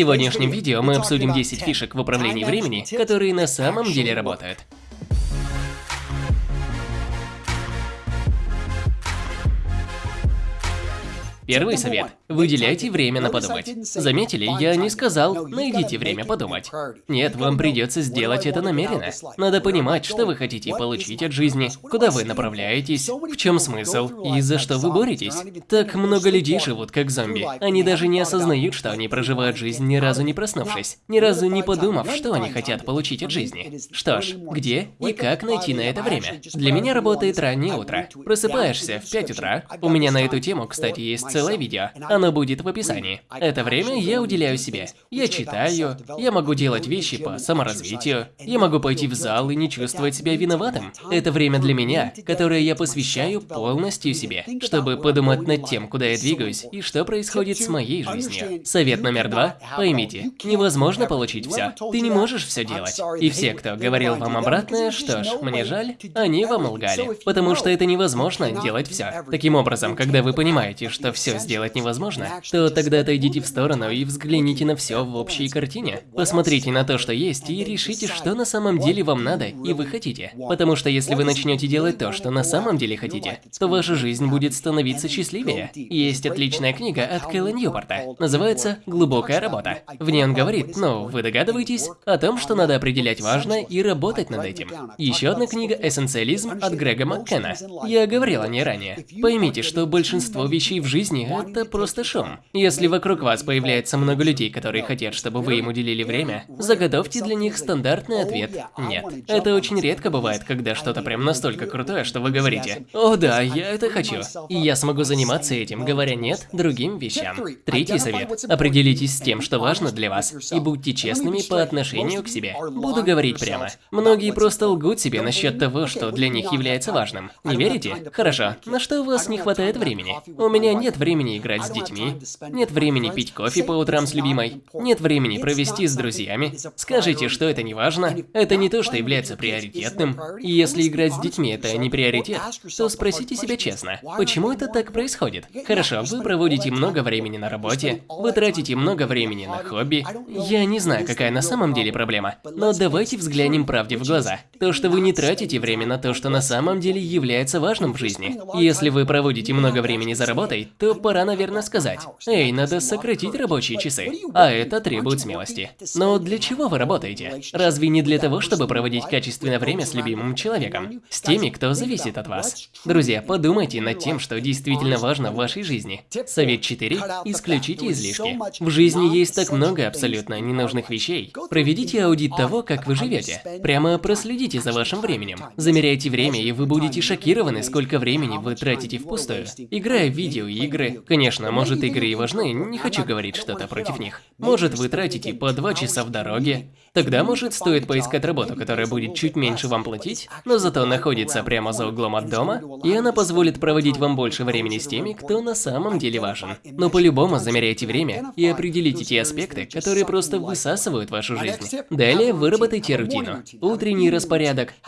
сегодняшнем видео мы обсудим 10 фишек в управлении времени, которые на самом деле работают. Первый совет. Выделяйте время на подумать. Заметили, я не сказал, найдите время подумать. Нет, вам придется сделать это намеренно. Надо понимать, что вы хотите получить от жизни, куда вы направляетесь, в чем смысл и за что вы боретесь. Так много людей живут как зомби. Они даже не осознают, что они проживают жизнь ни разу не проснувшись, ни разу не подумав, что они хотят получить от жизни. Что ж, где и как найти на это время? Для меня работает раннее утро. Просыпаешься в 5 утра. У меня на эту тему, кстати, есть целое видео. Оно будет в описании. Это время я уделяю себе. Я читаю, я могу делать вещи по саморазвитию, я могу пойти в зал и не чувствовать себя виноватым. Это время для меня, которое я посвящаю полностью себе, чтобы подумать над тем, куда я двигаюсь и что происходит с моей жизнью. Совет номер два. Поймите, невозможно получить все. Ты не можешь все делать. И все, кто говорил вам обратное, что ж, мне жаль, они вам лгали. Потому что это невозможно делать все. Таким образом, когда вы понимаете, что все сделать невозможно, то тогда отойдите в сторону и взгляните на все в общей картине. Посмотрите на то, что есть, и решите, что на самом деле вам надо и вы хотите. Потому что если вы начнете делать то, что на самом деле хотите, то ваша жизнь будет становиться счастливее. Есть отличная книга от Кэлла Ньюпорта, называется «Глубокая работа». В ней он говорит, ну, вы догадываетесь, о том, что надо определять важное и работать над этим. Еще одна книга «Эссенциализм» от Грега Маккена. Я говорил о ней ранее. Поймите, что большинство вещей в жизни – это просто шум. Если вокруг вас появляется много людей, которые хотят, чтобы вы им уделили время, заготовьте для них стандартный ответ «нет». Это очень редко бывает, когда что-то прям настолько крутое, что вы говорите «О да, я это хочу». И я смогу заниматься этим, говоря «нет» другим вещам. Третий совет. Определитесь с тем, что важно для вас, и будьте честными по отношению к себе. Буду говорить прямо. Многие просто лгут себе насчет того, что для них является важным. Не верите? Хорошо. На что у вас не хватает времени? У меня нет времени играть с детьми, нет времени пить кофе по утрам с любимой, нет времени провести с друзьями. Скажите, что это не важно, это не то, что является приоритетным. И если играть с детьми это не приоритет, то спросите себя честно, почему это так происходит? Хорошо, вы проводите много времени на работе, вы тратите много времени на хобби. Я не знаю, какая на самом деле проблема, но давайте взглянем правде в глаза. То, что вы не тратите время на то, что на самом деле является важным в жизни. Если вы проводите много времени за работой, то пора, наверное, сказать, «Эй, надо сократить рабочие часы». А это требует смелости. Но для чего вы работаете? Разве не для того, чтобы проводить качественное время с любимым человеком? С теми, кто зависит от вас? Друзья, подумайте над тем, что действительно важно в вашей жизни. Совет 4. Исключите излишки. В жизни есть так много абсолютно ненужных вещей. Проведите аудит того, как вы живете. Прямо проследите за вашим временем. Замеряйте время, и вы будете шокированы, сколько времени вы тратите впустую. Играя в видеоигры, Конечно, может игры и важны, не хочу говорить что-то против них. Может вы тратите по два часа в дороге. Тогда, может, стоит поискать работу, которая будет чуть меньше вам платить, но зато находится прямо за углом от дома, и она позволит проводить вам больше времени с теми, кто на самом деле важен. Но по-любому замеряйте время и определите те аспекты, которые просто высасывают вашу жизнь. Далее выработайте рутину. Утренний распорядок,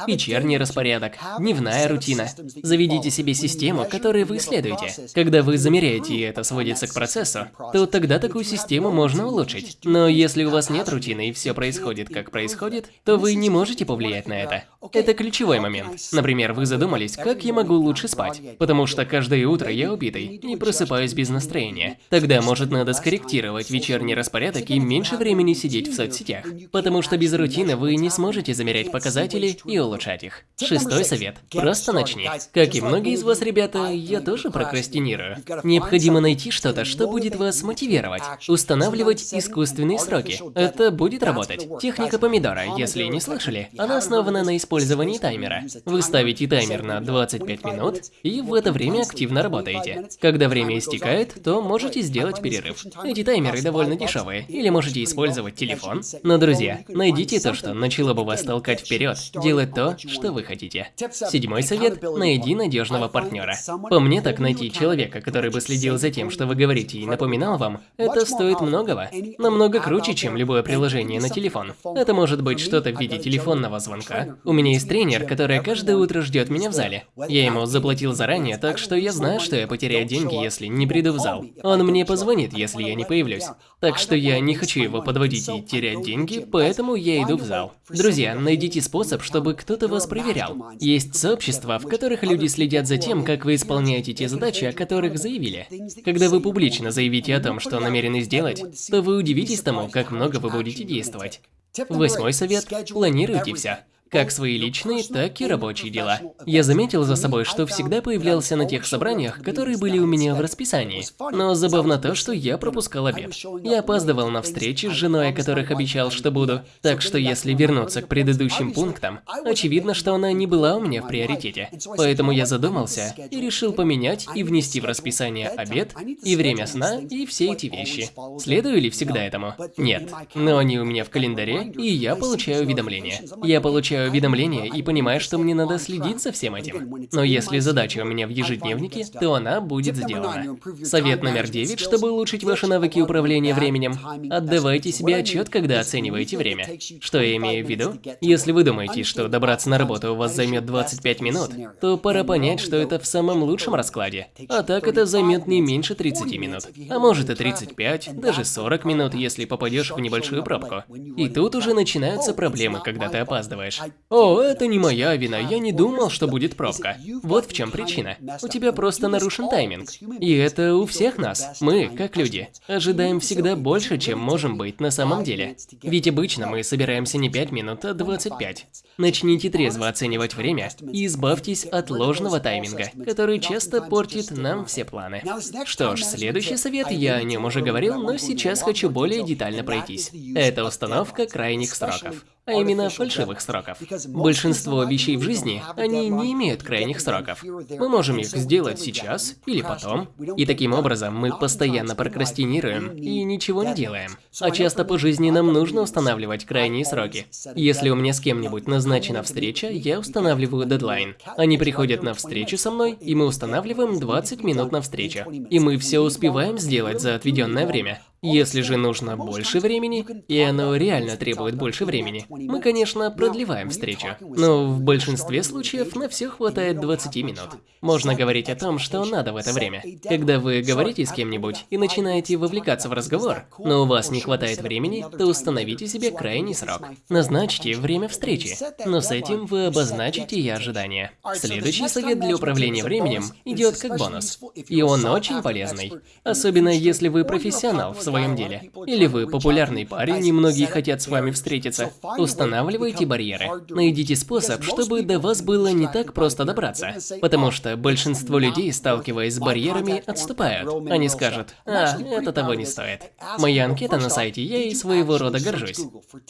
вечерний распорядок, дневная рутина. Заведите себе систему, которой вы следуете. Когда вы замеряете и это сводится к процессу, то тогда такую систему можно улучшить. Но если у вас нет рутины и все происходит как происходит, то вы не можете повлиять на это. Это ключевой момент. Например, вы задумались, как я могу лучше спать, потому что каждое утро я убитый и просыпаюсь без настроения. Тогда, может, надо скорректировать вечерний распорядок и меньше времени сидеть в соцсетях, потому что без рутины вы не сможете замерять показатели и улучшать их. Шестой совет. Просто начни. Как и многие из вас, ребята, я тоже прокрастинирую. Необходимо найти что-то, что будет вас мотивировать. Устанавливать искусственные сроки. Это будет работать. Техника помидора, если не слышали, она основана на использовании таймера. Вы ставите таймер на 25 минут и в это время активно работаете. Когда время истекает, то можете сделать перерыв. Эти таймеры довольно дешевые, или можете использовать телефон. Но, друзья, найдите то, что начало бы вас толкать вперед, делать то, что вы хотите. Седьмой совет – найди надежного партнера. По мне так найти человека, который бы следил за тем, что вы говорите и напоминал вам, это стоит многого. Намного круче, чем любое приложение на телефон. Это может быть что-то в виде телефонного звонка. У меня меня есть тренер, который каждое утро ждет меня в зале. Я ему заплатил заранее, так что я знаю, что я потеряю деньги, если не приду в зал. Он мне позвонит, если я не появлюсь. Так что я не хочу его подводить и терять деньги, поэтому я иду в зал. Друзья, найдите способ, чтобы кто-то вас проверял. Есть сообщества, в которых люди следят за тем, как вы исполняете те задачи, о которых заявили. Когда вы публично заявите о том, что намерены сделать, то вы удивитесь тому, как много вы будете действовать. Восьмой совет – планируйте все как свои личные, так и рабочие дела. Я заметил за собой, что всегда появлялся на тех собраниях, которые были у меня в расписании. Но забавно то, что я пропускал обед. Я опаздывал на встречи с женой, о которых обещал, что буду. Так что если вернуться к предыдущим пунктам, очевидно, что она не была у меня в приоритете. Поэтому я задумался и решил поменять и внести в расписание обед, и время сна, и все эти вещи. Следую ли всегда этому? Нет. Но они у меня в календаре, и я получаю уведомления. Я получаю получаю уведомления и понимаю, что мне надо следить за всем этим. Но если задача у меня в ежедневнике, то она будет сделана. Совет номер 9, чтобы улучшить ваши навыки управления временем. Отдавайте себе отчет, когда оцениваете время. Что я имею в виду? Если вы думаете, что добраться на работу у вас займет 25 минут, то пора понять, что это в самом лучшем раскладе. А так это займет не меньше 30 минут. А может и 35, даже 40 минут, если попадешь в небольшую пробку. И тут уже начинаются проблемы, когда ты опаздываешь. О, это не моя вина, я не думал, что будет пробка. Вот в чем причина. У тебя просто нарушен тайминг. И это у всех нас. Мы, как люди, ожидаем всегда больше, чем можем быть на самом деле. Ведь обычно мы собираемся не 5 минут, а 25. Начните трезво оценивать время и избавьтесь от ложного тайминга, который часто портит нам все планы. Что ж, следующий совет, я о нем уже говорил, но сейчас хочу более детально пройтись. Это установка крайних сроков а именно фальшивых сроков. Большинство вещей в жизни, они не имеют крайних сроков. Мы можем их сделать сейчас или потом, и таким образом мы постоянно прокрастинируем и ничего не делаем. А часто по жизни нам нужно устанавливать крайние сроки. Если у меня с кем-нибудь назначена встреча, я устанавливаю дедлайн. Они приходят на встречу со мной, и мы устанавливаем 20 минут на встречу. И мы все успеваем сделать за отведенное время. Если же нужно больше времени, и оно реально требует больше времени, мы, конечно, продлеваем встречу. Но в большинстве случаев на все хватает 20 минут. Можно говорить о том, что надо в это время. Когда вы говорите с кем-нибудь и начинаете вовлекаться в разговор, но у вас не хватает времени, то установите себе крайний срок. Назначьте время встречи, но с этим вы обозначите и ожидания. Следующий совет для управления временем идет как бонус. И он очень полезный. Особенно если вы профессионал в своем деле. Или вы популярный парень, и многие хотят с вами встретиться. Устанавливайте барьеры. Найдите способ, чтобы до вас было не так просто добраться. Потому что большинство людей, сталкиваясь с барьерами, отступают. Они скажут, а, это того не стоит. Моя анкета на сайте, я и своего рода горжусь.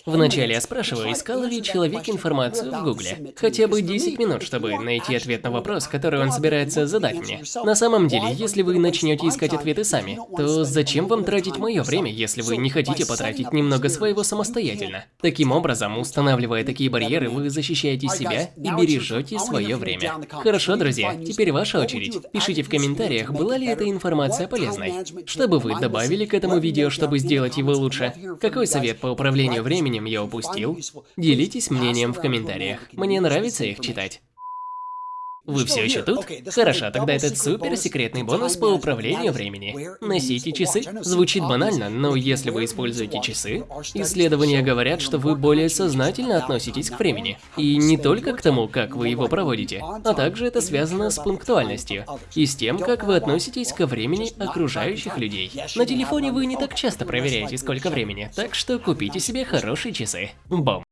Вначале я спрашиваю, искал ли человек информацию в гугле. Хотя бы 10 минут, чтобы найти ответ на вопрос, который он собирается задать мне. На самом деле, если вы начнете искать ответы сами, то зачем вам тратить мой мое время, если вы не хотите потратить немного своего самостоятельно. Таким образом, устанавливая такие барьеры, вы защищаете себя и бережете свое время. Хорошо, друзья, теперь ваша очередь. Пишите в комментариях, была ли эта информация полезной. Что бы вы добавили к этому видео, чтобы сделать его лучше? Какой совет по управлению временем я упустил? Делитесь мнением в комментариях. Мне нравится их читать. Вы все еще тут? Хорошо, тогда этот супер секретный бонус по управлению времени. Носите часы. Звучит банально, но если вы используете часы, исследования говорят, что вы более сознательно относитесь к времени. И не только к тому, как вы его проводите, а также это связано с пунктуальностью и с тем, как вы относитесь ко времени окружающих людей. На телефоне вы не так часто проверяете, сколько времени, так что купите себе хорошие часы. Бом.